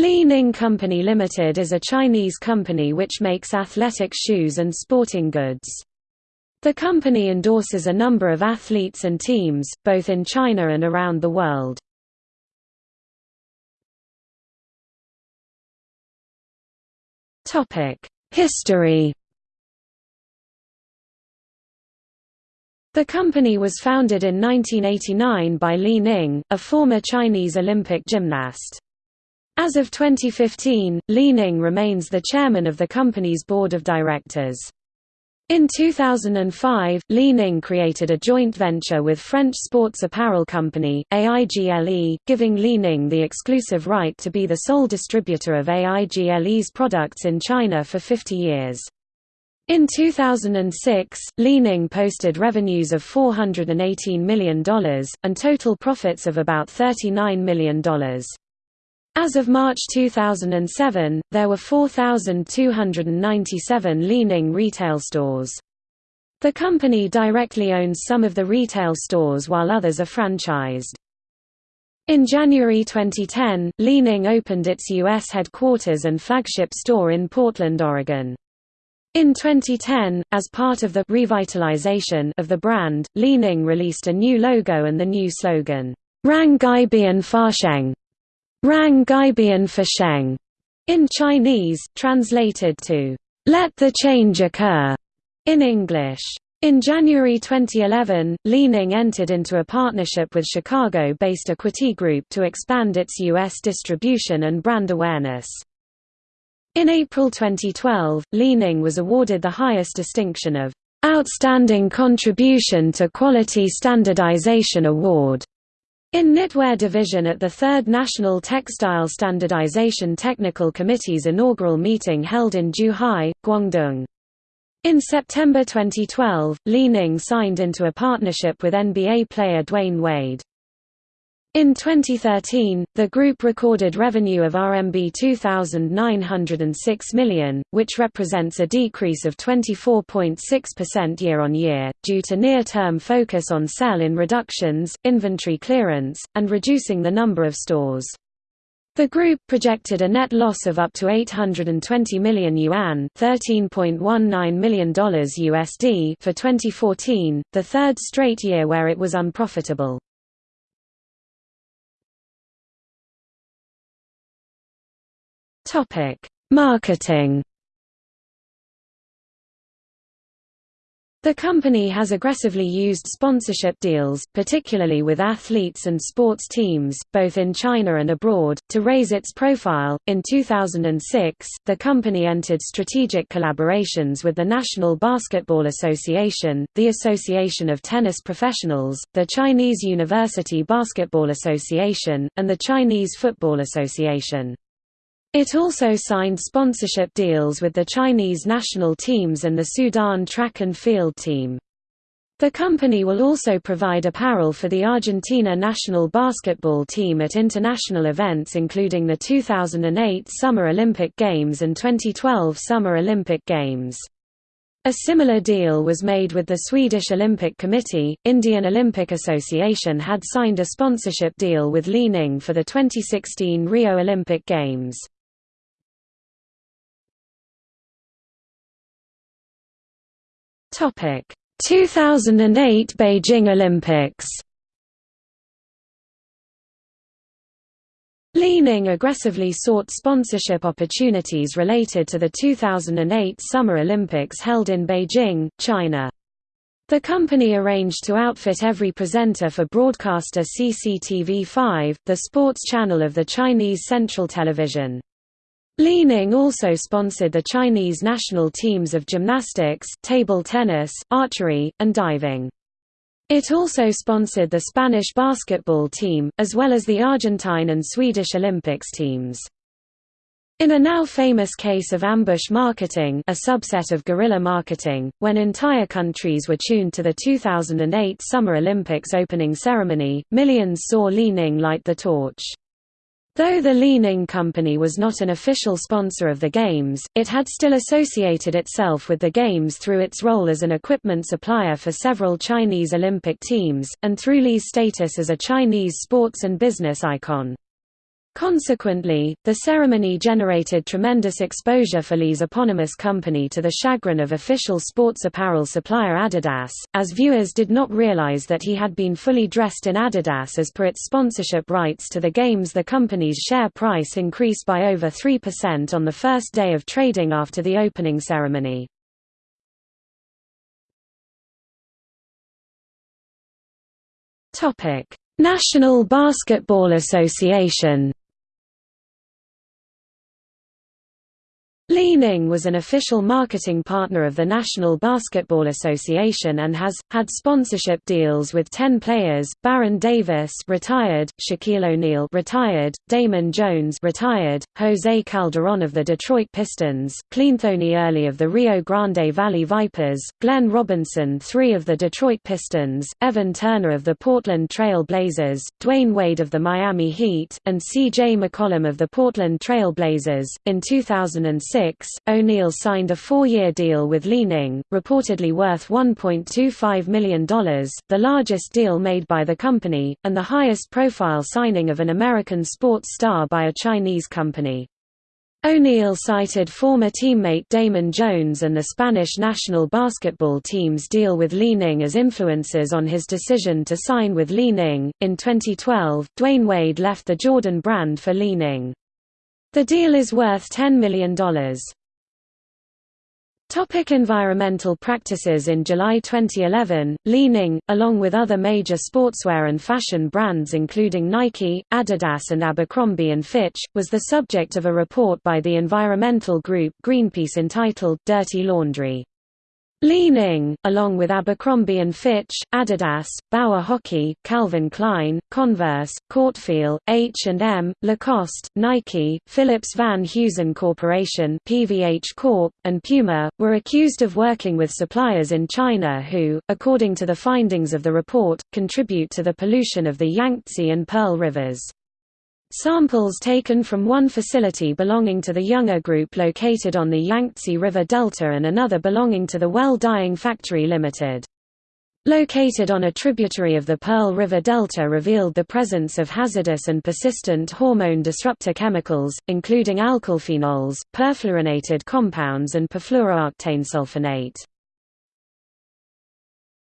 Li Ning Company Limited is a Chinese company which makes athletic shoes and sporting goods. The company endorses a number of athletes and teams, both in China and around the world. History The company was founded in 1989 by Li Ning, a former Chinese Olympic gymnast. As of 2015, Li Ning remains the chairman of the company's board of directors. In 2005, Li Ning created a joint venture with French sports apparel company, AIGLE, giving Li Ning the exclusive right to be the sole distributor of AIGLE's products in China for 50 years. In 2006, Li Ning posted revenues of $418 million, and total profits of about $39 million. As of March 2007, there were 4,297 Li Ning retail stores. The company directly owns some of the retail stores while others are franchised. In January 2010, Li Ning opened its U.S. headquarters and flagship store in Portland, Oregon. In 2010, as part of the revitalization of the brand, Li Ning released a new logo and the new slogan, Rang Gai Bian Fasheng, Rang Gaibian Fasheng, in Chinese, translated to, Let the change occur, in English. In January 2011, Li Ning entered into a partnership with Chicago-based Acquity Group to expand its U.S. distribution and brand awareness. In April 2012, Li Ning was awarded the highest distinction of Outstanding Contribution to Quality Standardization Award in Knitwear Division at the 3rd National Textile Standardization Technical Committee's inaugural meeting held in Zhuhai, Guangdong. In September 2012, Li Ning signed into a partnership with NBA player Dwyane Wade. In 2013, the group recorded revenue of RMB 2,906 million, which represents a decrease of 24.6% year-on-year, due to near-term focus on sell-in reductions, inventory clearance, and reducing the number of stores. The group projected a net loss of up to 820 million yuan $13.19 million USD for 2014, the third straight year where it was unprofitable. Topic: Marketing. The company has aggressively used sponsorship deals, particularly with athletes and sports teams, both in China and abroad, to raise its profile. In 2006, the company entered strategic collaborations with the National Basketball Association, the Association of Tennis Professionals, the Chinese University Basketball Association, and the Chinese Football Association. It also signed sponsorship deals with the Chinese national teams and the Sudan track and field team. The company will also provide apparel for the Argentina national basketball team at international events including the 2008 Summer Olympic Games and 2012 Summer Olympic Games. A similar deal was made with the Swedish Olympic Committee. Indian Olympic Association had signed a sponsorship deal with Li Ning for the 2016 Rio Olympic Games. Topic: 2008 Beijing Olympics. Li Ning aggressively sought sponsorship opportunities related to the 2008 Summer Olympics held in Beijing, China. The company arranged to outfit every presenter for broadcaster CCTV5, the sports channel of the Chinese Central Television. Li Ning also sponsored the Chinese national teams of gymnastics, table tennis, archery, and diving. It also sponsored the Spanish basketball team, as well as the Argentine and Swedish Olympics teams. In a now famous case of ambush marketing a subset of guerrilla marketing, when entire countries were tuned to the 2008 Summer Olympics opening ceremony, millions saw Li Ning light the torch. Though the Li Ning Company was not an official sponsor of the Games, it had still associated itself with the Games through its role as an equipment supplier for several Chinese Olympic teams, and through Li's status as a Chinese sports and business icon. Consequently, the ceremony generated tremendous exposure for Li's eponymous company to the chagrin of official sports apparel supplier Adidas, as viewers did not realize that he had been fully dressed in Adidas as per its sponsorship rights to the games the company's share price increased by over 3% on the first day of trading after the opening ceremony. National Basketball Association Li Ning was an official marketing partner of the National Basketball Association and has, had sponsorship deals with ten players, Baron Davis retired, Shaquille O'Neal retired, Damon Jones retired, Jose Calderon of the Detroit Pistons, Cleanthony Early of the Rio Grande Valley Vipers, Glenn Robinson III of the Detroit Pistons, Evan Turner of the Portland Trail Blazers, Dwyane Wade of the Miami Heat, and C.J. McCollum of the Portland Trail Blazers. In 2006, O'Neal signed a four-year deal with Li Ning, reportedly worth $1.25 million, the largest deal made by the company, and the highest-profile signing of an American sports star by a Chinese company. O'Neal cited former teammate Damon Jones and the Spanish national basketball team's deal with Li Ning as influences on his decision to sign with Li Ning. In 2012, Dwyane Wade left the Jordan brand for Li Ning. The deal is worth $10 million. Topic environmental practices In July 2011, Li Ning, along with other major sportswear and fashion brands including Nike, Adidas and Abercrombie & Fitch, was the subject of a report by the environmental group Greenpeace entitled Dirty Laundry. Li Ning, along with Abercrombie & Fitch, Adidas, Bauer Hockey, Calvin Klein, Converse, Cortefiel, H&M, Lacoste, Nike, Phillips Van Heusen Corporation PVH Corp., and Puma, were accused of working with suppliers in China who, according to the findings of the report, contribute to the pollution of the Yangtze and Pearl rivers. Samples taken from one facility belonging to the Youngor Group located on the Yangtze River Delta and another belonging to the Well Dyeing Factory Limited. Located on a tributary of the Pearl River Delta revealed the presence of hazardous and persistent hormone disruptor chemicals, including alkylphenols, perfluorinated compounds and perfluorooctane sulfonate.